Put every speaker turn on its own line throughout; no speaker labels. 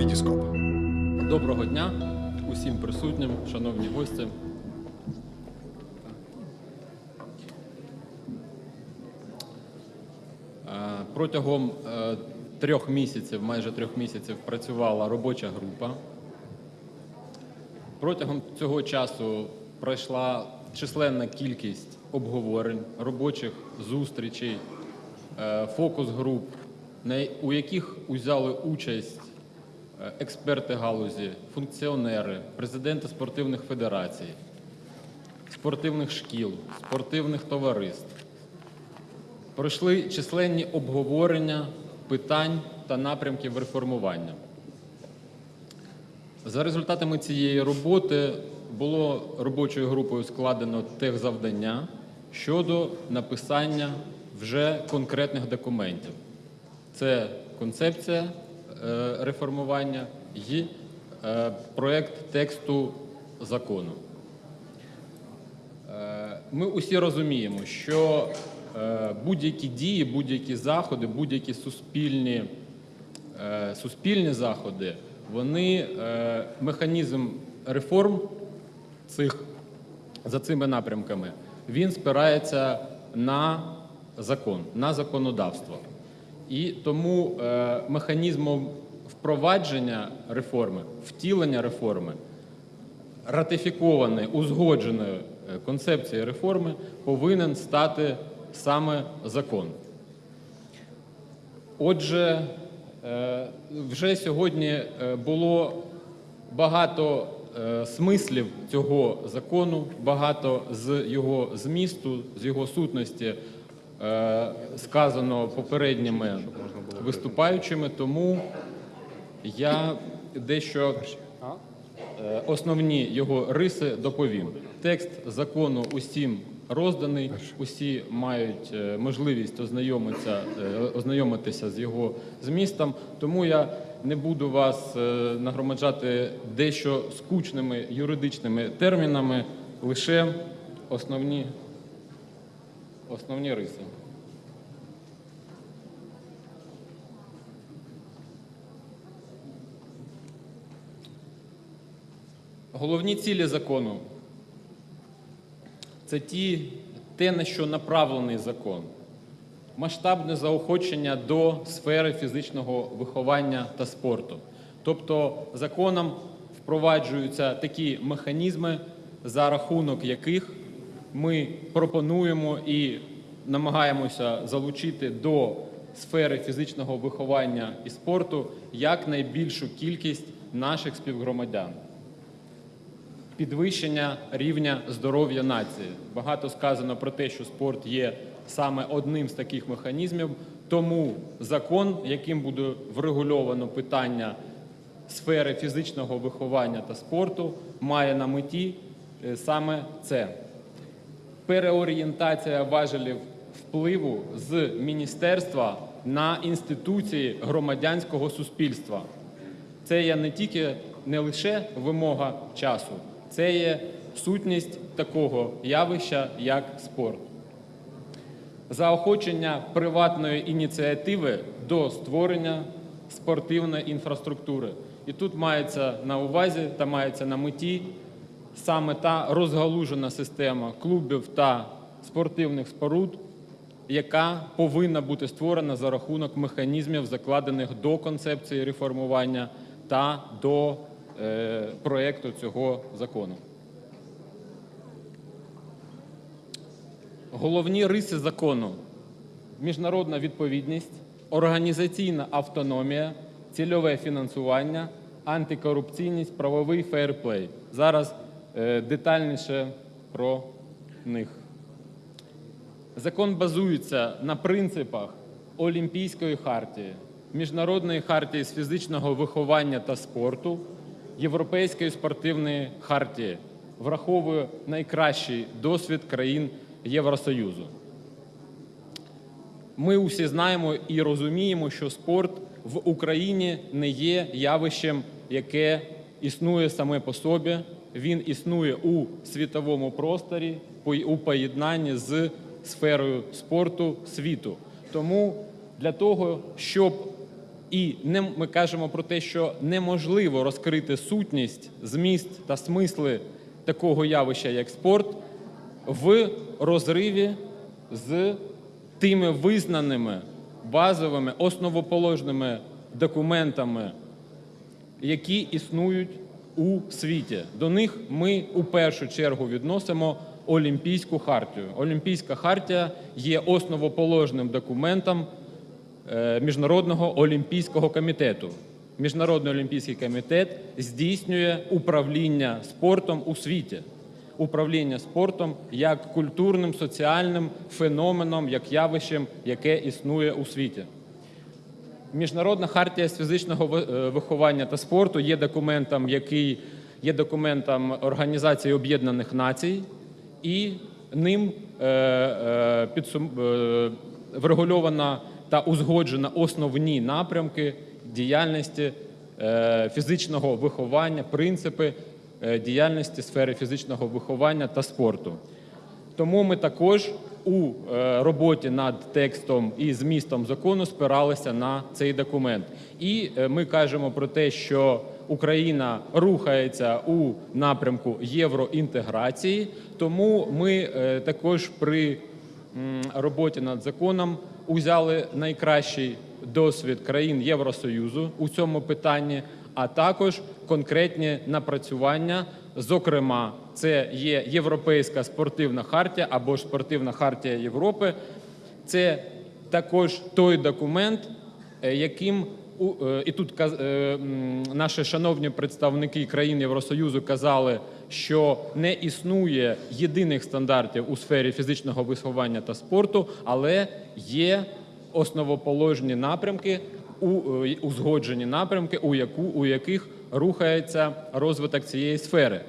Вітіскоп.
Доброго дня усім присутнім, шановні гості. Е, Протягом е, трьох місяців, майже трьох місяців, працювала робоча група. Протягом цього часу пройшла численна кількість обговорень, робочих зустрічей, е, фокус-груп, у яких узяли участь експерти галузі, функціонери, президенти спортивних федерацій, спортивних шкіл, спортивних товариств. Пройшли численні обговорення питань та напрямків реформування. За результатами цієї роботи було робочою групою складено техзавдання щодо написання вже конкретних документів. Це концепція е, реформування і е, проект тексту закону. Е, Ми усі розуміємо, що е, будь-які дії, будь-які заходи, будь-які суспільні, е, суспільні заходи, вони е, механізм реформ цих, за цими напрямками, він спирається на закон, на законодавство. І тому е, механізмом впровадження реформи, втілення реформи ратифікованої, узгодженої е, концепції реформи повинен стати саме закон. Отже, е, вже сьогодні було багато смислів цього закону, багато з його змісту, з його сутності сказано попередніми виступаючими, тому я дещо Е, основні його риси доповім. Текст закону усім розданий, усі мають е, можливість ознайомитися, е, з його змістом. Тому я не буду вас е, нагромаджати дещо скучними юридичними термінами, лише основні, основні риси. Головні цілі закону це ті, те, на що направлений закон. Масштабне заохочення до сфери фізичного виховання та спорту. Тобто законом впроваджуються такі механізми, за рахунок яких ми пропонуємо і намагаємося залучити до сфери фізичного виховання і спорту якнайбільшу кількість наших співгромадян підвищення рівня здоров'я нації. Багато сказано про те, що спорт є саме одним з таких механізмів. Тому закон, яким буде врегульовано питання сфери фізичного виховання та спорту, має на меті е, саме це. Переорієнтація важелів впливу з міністерства на інституції громадянського суспільства. Це є не тільки не лише вимога часу, це є сутність такого явища, як спорт. Заохочення приватної ініціативи до створення спортивної інфраструктури. І тут мається на увазі та мається на меті саме та розгалужена система клубів та спортивних споруд, яка повинна бути створена за рахунок механізмів, закладених до концепції реформування та до е, проекту цього закону. Головні риси закону: міжнародна відповідність, організаційна автономія, цільове фінансування, антикорупційність, правовий фейрплей. Зараз детальніше про них. Закон базується на принципах Олімпійської хартії, Міжнародної хартії з фізичного виховання та спорту, Європейської спортивної хартії, враховує найкращий досвід країн Євросоюзу. Ми усі знаємо і розуміємо, що спорт в Україні не є явищем, яке існує саме по собі. Він існує у світовому просторі у поєднанні з сферою спорту світу. Тому для того, щоб І не, ми кажемо про те, що неможливо розкрити сутність, зміст та смисли такого явища, як спорт, в розриві з тими визнаними базовими основоположними документами, які існують у світі. До них ми у першу чергу відносимо Олімпійську хартію. Олімпійська хартія є основоположним документом е, Міжнародного олімпійського комітету. Міжнародний олімпійський комітет здійснює управління спортом у світі. Управління спортом як культурним, соціальним феноменом, як явищем, яке існує у світі. Міжнародна хартія з фізичного е, виховання та спорту є документом, який є документом Організації Об'єднаних Націй, і ним е, е, підсум, врегульовано та узгоджено основні напрямки діяльності фізичного виховання, принципи діяльності сфери фізичного виховання та спорту. Тому ми також у е, роботі над текстом і змістом закону спиралися на цей документ. І е, ми кажемо про те, що Україна рухається у напрямку євроінтеграції, тому ми е, також при роботі над законом узяли найкращий досвід країн Євросоюзу у цьому питанні, а також конкретні напрацювання. Зокрема, це є Європейська спортивна хартія або спортивна хартія Європи. Це також той документ, е, яким е, і тут е, наші шановні представники країн Євросоюзу казали, що не існує єдиних стандартів у сфері фізичного виховання та спорту, але є основоположні напрямки, у- е, узгоджені напрямки, у, яку, у яких рухається розвиток цієї сфери.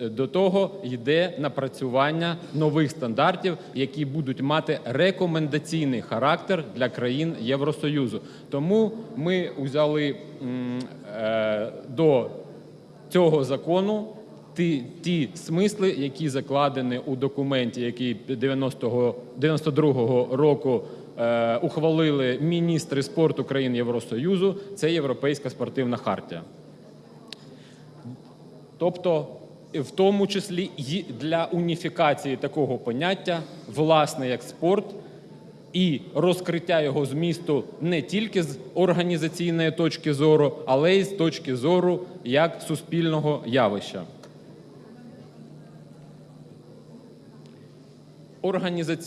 Е, До того йде напрацювання нових стандартів, які будуть мати рекомендаційний характер для країн Євросоюзу. Тому ми взяли е, до цього закону ті, ті смисли, які закладені у документі, який 90-го, 92-го року ухвалили міністри спорту країн Євросоюзу. Це Європейська спортивна хартія. Тобто, в тому числі і для уніфікації такого поняття, власне, як спорт, і розкриття його змісту не тільки з організаційної точки зору, але й з точки зору як суспільного явища.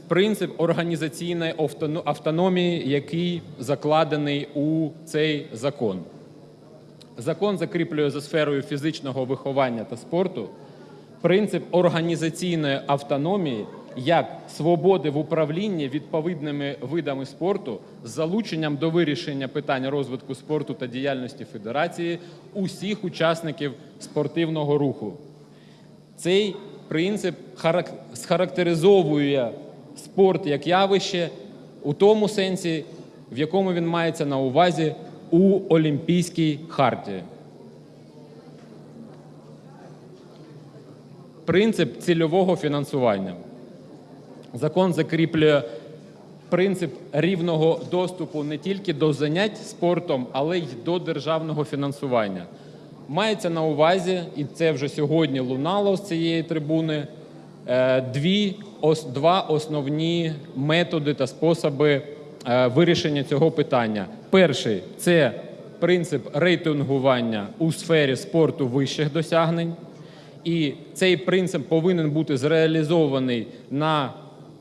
Принцип організаційної автономії, який закладений у цей закон. Закон закріплює за сферою фізичного виховання та спорту принцип організаційної автономії як свободи в управлінні відповідними видами спорту з залученням до вирішення питань розвитку спорту та діяльності федерації усіх учасників спортивного руху. Цей принцип харак- схарактеризовує спорт як явище у тому сенсі, в якому він мається на увазі у Олімпійській хартії. Принцип цільового фінансування. Закон закріплює принцип рівного доступу не тільки до занять спортом, але й до державного фінансування. Мається на увазі, і це вже сьогодні лунало з цієї трибуни, е, дві, два основні методи та способи е, вирішення цього питання. Перший це принцип рейтингування у сфері спорту вищих досягнень. І цей принцип повинен бути зреалізований на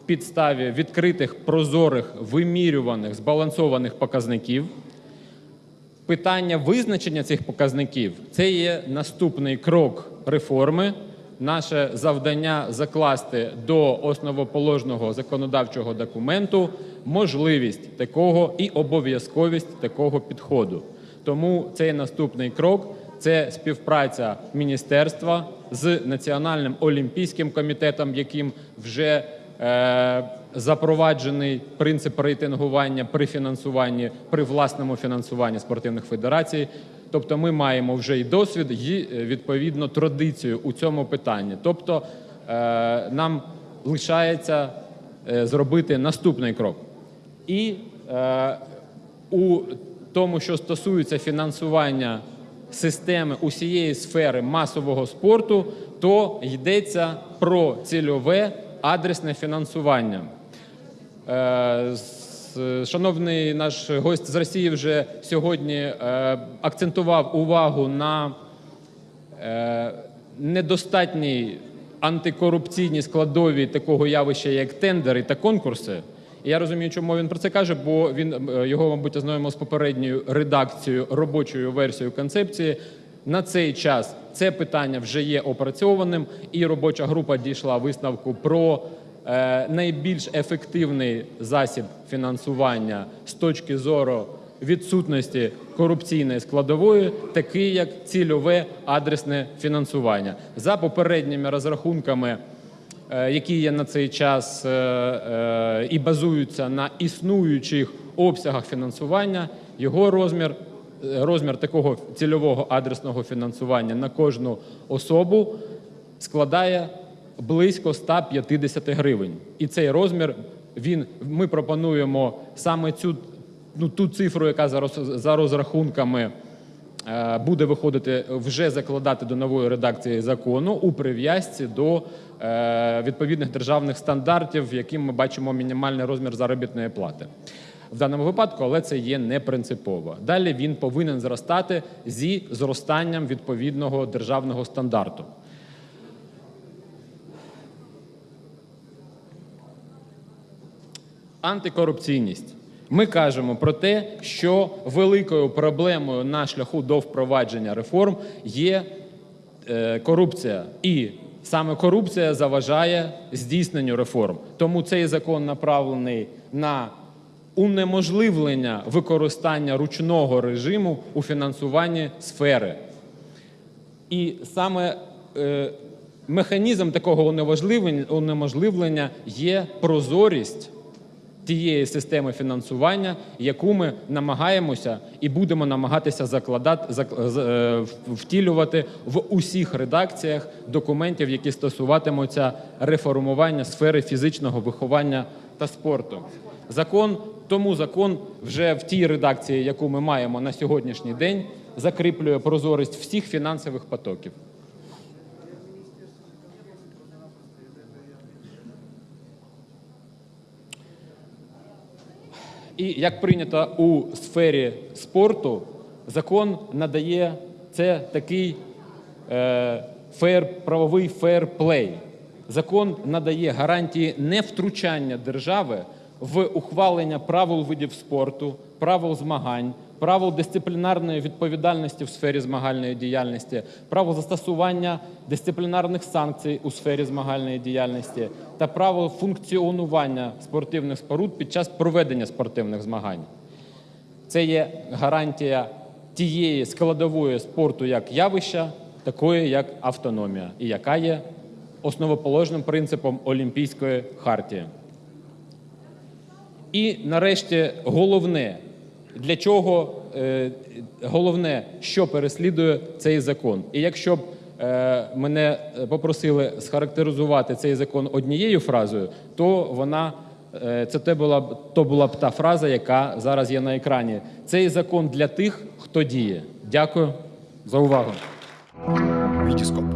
підставі відкритих, прозорих, вимірюваних, збалансованих показників. Питання визначення цих показників це є наступний крок реформи. Наше завдання закласти до основоположного законодавчого документу можливість такого і обов'язковість такого підходу. Тому цей наступний крок це співпраця міністерства з Національним олімпійським комітетом, яким вже е, запроваджений принцип рейтингування при фінансуванні, при власному фінансуванні спортивних федерацій. Тобто ми маємо вже і досвід, і е, відповідно традицію у цьому питанні. Тобто е, нам лишається е, зробити наступний крок. І у тому, що стосується фінансування системи усієї сфери масового спорту, то йдеться про цільове адресне фінансування. Е, Шановний наш гость з Росії вже сьогодні е, акцентував увагу на е, недостатній антикорупційній складовій такого явища, як тендери та конкурси. І я розумію, чому він про це каже, бо він його, мабуть, ознайомив з попередньою редакцією, робочою версією концепції. На цей час це питання вже є опрацьованим, і робоча група дійшла висновку про найбільш ефективний засіб фінансування з точки зору відсутності корупційної складової, такий як цільове адресне фінансування. За попередніми розрахунками, е, які є на цей час е, е, і базуються на існуючих обсягах фінансування, його розмір. е, Розмір такого цільового адресного фінансування на кожну особу складає близько 150 гривень. І цей розмір він ми пропонуємо саме цю ну, ту цифру, яка за, роз- за розрахунками е, буде виходити, вже закладати до нової редакції закону у прив'язці до е, відповідних державних стандартів, яким ми бачимо мінімальний розмір заробітної плати. В даному випадку, але це є не принципово. Далі він повинен зростати зі зростанням відповідного державного стандарту. Антикорупційність. Ми кажемо про те, що великою проблемою на шляху до впровадження реформ є е, корупція. І саме корупція заважає здійсненню реформ. Тому цей закон направлений на унеможливлення використання ручного режиму у фінансуванні сфери. І саме е, механізм такого унеможливлення, є прозорість тієї системи фінансування, яку ми намагаємося і будемо намагатися закладати зак- е, втілювати в усіх редакціях документів, які стосуватимуться реформування сфери фізичного виховання та спорту. Закон тому закон вже в тій редакції, яку ми маємо на сьогоднішній день, закріплює прозорість всіх фінансових потоків. І як прийнято у сфері спорту, закон надає це такий е, фер, правовий фейр-плей. Закон надає гарантії невтручання держави в ухвалення правил видів спорту, правил змагань, правил дисциплінарної відповідальності в сфері змагальної діяльності, правил застосування дисциплінарних санкцій у сфері змагальної діяльності та правил функціонування спортивних споруд під час проведення спортивних змагань. Це є гарантія тієї складової спорту як явища, такої як автономія, і яка є основоположним принципом Олімпійської хартії. І нарешті головне, для чого е, головне, що переслідує цей закон. І якщо б е, мене попросили схарактеризувати цей закон однією фразою, то вона е, це те була б то була б та фраза, яка зараз є на екрані. Цей закон для тих, хто діє. Дякую за увагу.
Вітіскоп.